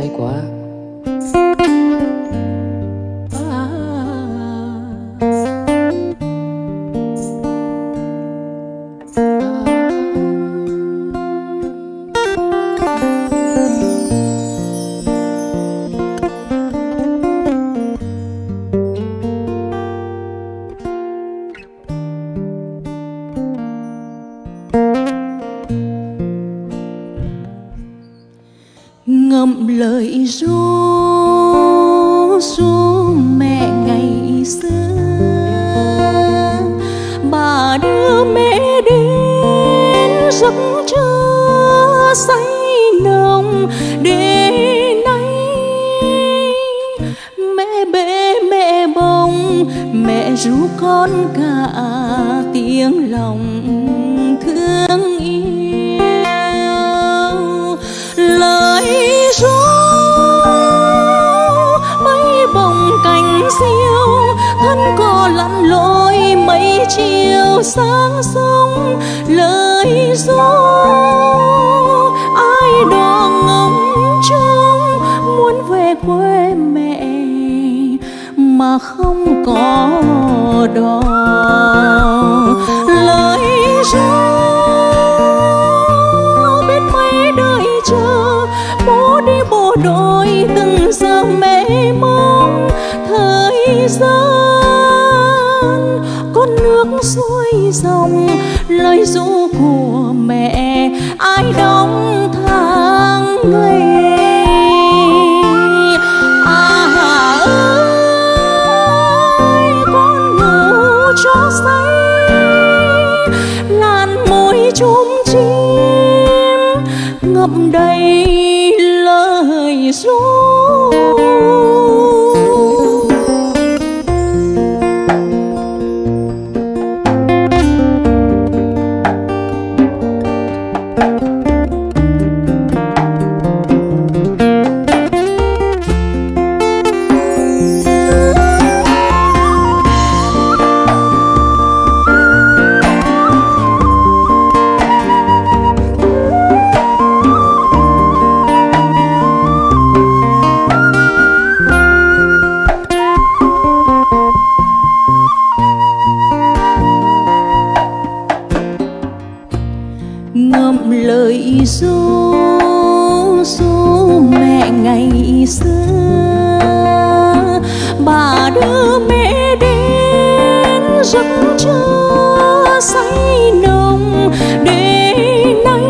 hay quá. Ngậm lời ru ru mẹ ngày xưa. Bà đưa mẹ đến giấc trưa say nồng để nay mẹ bế mẹ bồng, mẹ ru con cả tiếng lòng. Chiều sáng sông lời ru ai đó ngóng trông, muốn về quê mẹ, mà không có đò. Lời ru biết mấy đợi chờ, bố đi bộ đội từng giờ mẹ. Lời ru của mẹ, ai đóng tháng ngày à ơi, con ngủ cho say làn môi chôm chim ngậm đầy lời ru ru ru mẹ ngày xưa. Bà đưa mẹ đến giấc trưa say nồng để nay.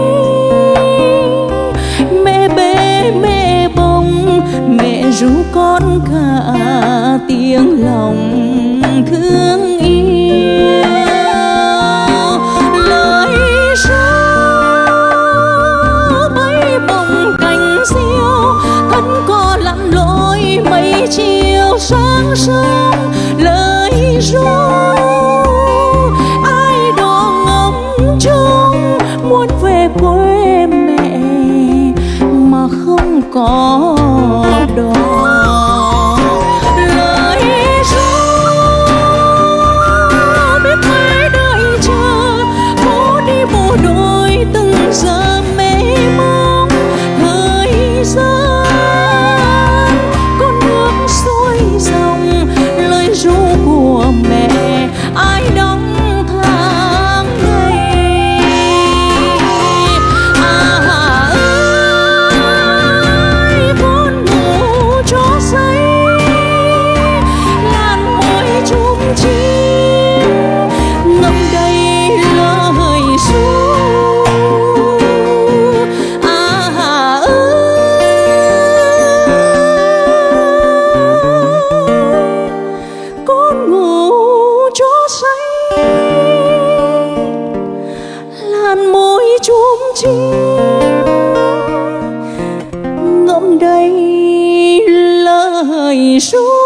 Mẹ bế, mẹ bồng, mẹ ru con cả tiếng lòng thương. Sáng sớm lời ru ai đó ngóng trông muốn về quê mẹ mà không có Juro.